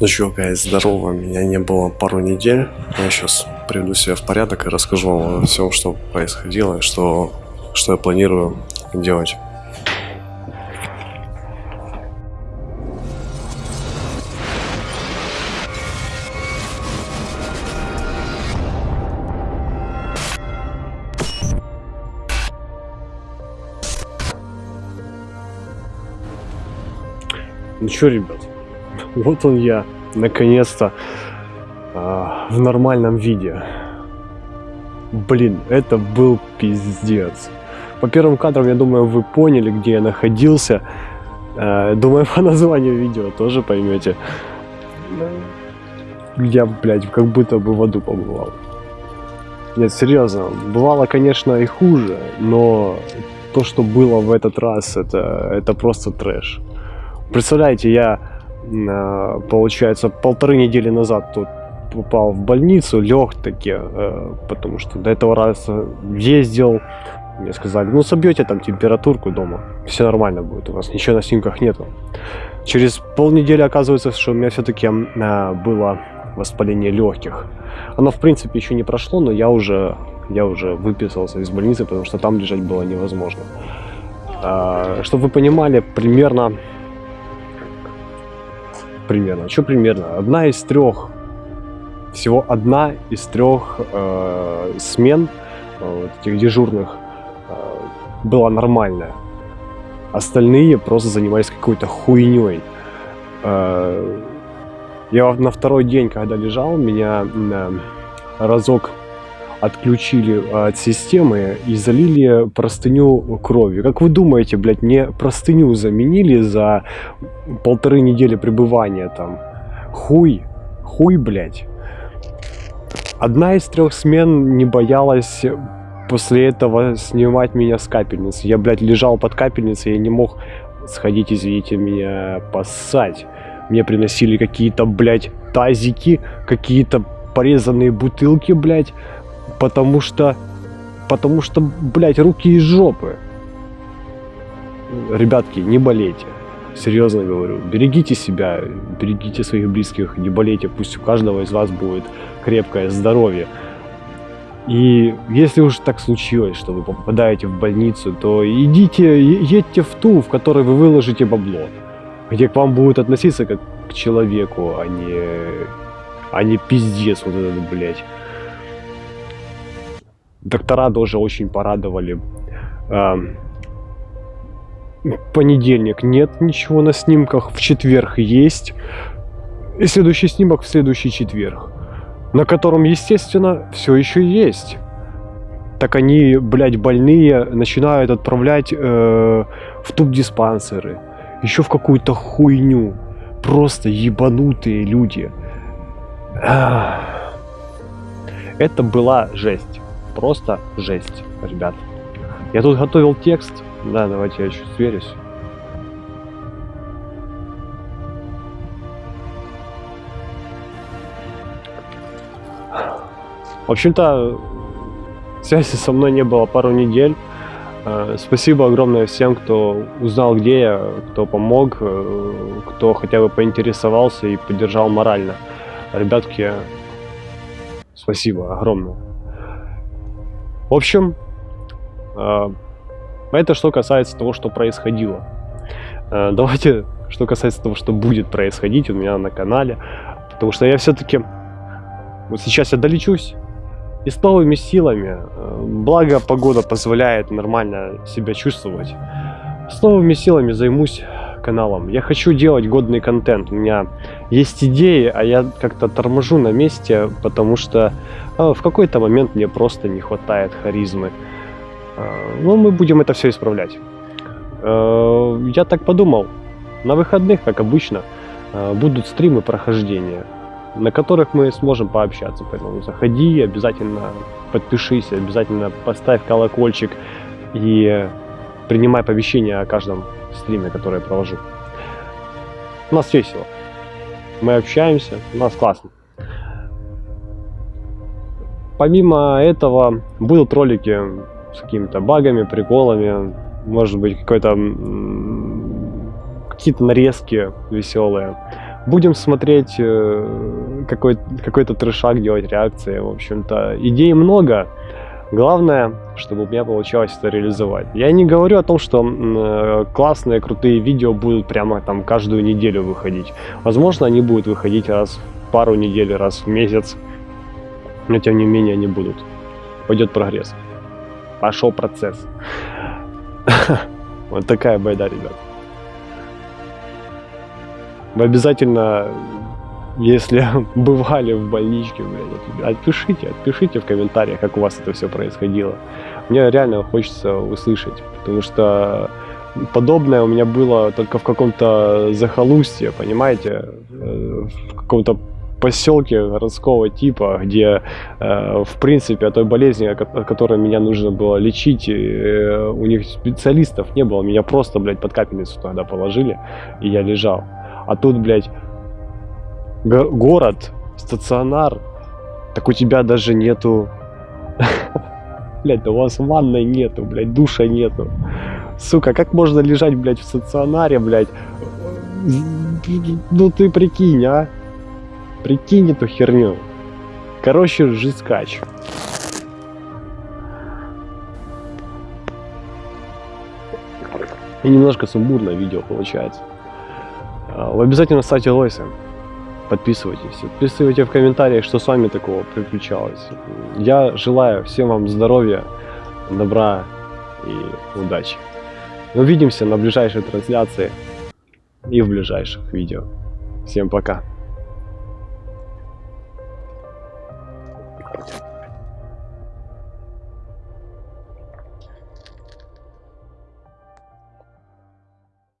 Ну чё, гайз, здорово, меня не было пару недель. Я сейчас приведу себя в порядок и расскажу вам о всем, что происходило что, что я планирую делать. Ну чё, ребят, вот он я, наконец-то, э, в нормальном виде. Блин, это был пиздец. По первым кадрам, я думаю, вы поняли, где я находился. Э, думаю, по названию видео тоже поймете. Я, блядь, как будто бы в аду побывал. Нет, серьезно, бывало, конечно, и хуже, но то, что было в этот раз, это, это просто трэш. Представляете, я, получается, полторы недели назад тут попал в больницу, лег таки, э, потому что до этого раза ездил, мне сказали, ну собьете там температурку дома, все нормально будет, у вас ничего на снимках нету. Через полнедели оказывается, что у меня все-таки а, было воспаление легких. Оно, в принципе, еще не прошло, но я уже, я уже выписался из больницы, потому что там лежать было невозможно. А, чтобы вы понимали, примерно примерно. Что примерно? Одна из трех, всего одна из трех э, смен э, этих дежурных э, была нормальная. Остальные просто занимались какой-то хуйней. Э, я на второй день, когда лежал, меня э, разок отключили от системы и залили простыню кровью. Как вы думаете, блядь, мне простыню заменили за полторы недели пребывания там? Хуй, хуй, блядь. Одна из трех смен не боялась после этого снимать меня с капельницы. Я, блядь, лежал под капельницей, я не мог сходить, извините меня, поссать. Мне приносили какие-то, блядь, тазики, какие-то порезанные бутылки, блядь, Потому что... Потому что, блядь, руки из жопы. Ребятки, не болейте. Серьезно говорю. Берегите себя, берегите своих близких, не болейте. Пусть у каждого из вас будет крепкое здоровье. И если уж так случилось, что вы попадаете в больницу, то идите, едьте в ту, в которой вы выложите бабло. Где к вам будут относиться как к человеку, а не, а не пиздец вот этот, блядь. Доктора тоже очень порадовали. Понедельник нет ничего на снимках, в четверг есть. И следующий снимок в следующий четверг. На котором, естественно, все еще есть. Так они, блядь, больные начинают отправлять э, в туб-диспансеры. Еще в какую-то хуйню. Просто ебанутые люди. Это была жесть просто жесть, ребят. Я тут готовил текст. Да, давайте я чуть сверюсь. В общем-то, связи со мной не было пару недель. Э, спасибо огромное всем, кто узнал, где я, кто помог, э, кто хотя бы поинтересовался и поддержал морально. Ребятки, спасибо огромное. В общем, а, это что касается того, что происходило. А, давайте, что касается того, что будет происходить у меня на канале. Потому что я все-таки... Вот сейчас я долечусь. И с новыми силами, а, благо погода позволяет нормально себя чувствовать, с новыми силами займусь каналом. Я хочу делать годный контент. У меня есть идеи, а я как-то торможу на месте, потому что э, в какой-то момент мне просто не хватает харизмы. Э, ну, мы будем это все исправлять. Э, я так подумал. На выходных, как обычно, э, будут стримы прохождения, на которых мы сможем пообщаться. Поэтому заходи, обязательно подпишись, обязательно поставь колокольчик и принимай оповещения о каждом стриме, который я провожу. У нас весело. Мы общаемся, у нас классно. Помимо этого, будут ролики с какими-то багами, приколами, может быть, какой-то какие-то нарезки веселые. Будем смотреть э, какой, какой-то трешак, делать реакции, в общем-то. Идей много. Главное, чтобы у меня получалось это реализовать. Я не говорю о том, что э, классные, крутые видео будут прямо там каждую неделю выходить. Возможно, они будут выходить раз в пару недель, раз в месяц. Но тем не менее они будут. Пойдет прогресс. Пошел процесс. Вот такая байда, ребят. Вы обязательно, если бывали в больничке, блядь, отпишите, отпишите в комментариях, как у вас это все происходило. Мне реально хочется услышать, потому что подобное у меня было только в каком-то захолустье, понимаете, э, в каком-то поселке городского типа, где, э, в принципе, о той болезни, о которой меня нужно было лечить, э, у них специалистов не было. Меня просто, блядь, под капельницу тогда положили, и я лежал. А тут, блядь, город, стационар, так у тебя даже нету... Блядь, да у вас ванной нету, блядь, душа нету. Сука, как можно лежать, блядь, в стационаре, блядь? Ну ты прикинь, а? Прикинь эту херню. Короче, жескач. И немножко сумбурное видео получается. Вы обязательно ставьте лайсы. Подписывайтесь. Отписывайте в комментариях, что с вами такого приключалось. Я желаю всем вам здоровья, добра и удачи. Увидимся на ближайшей трансляции и в ближайших видео. Всем пока.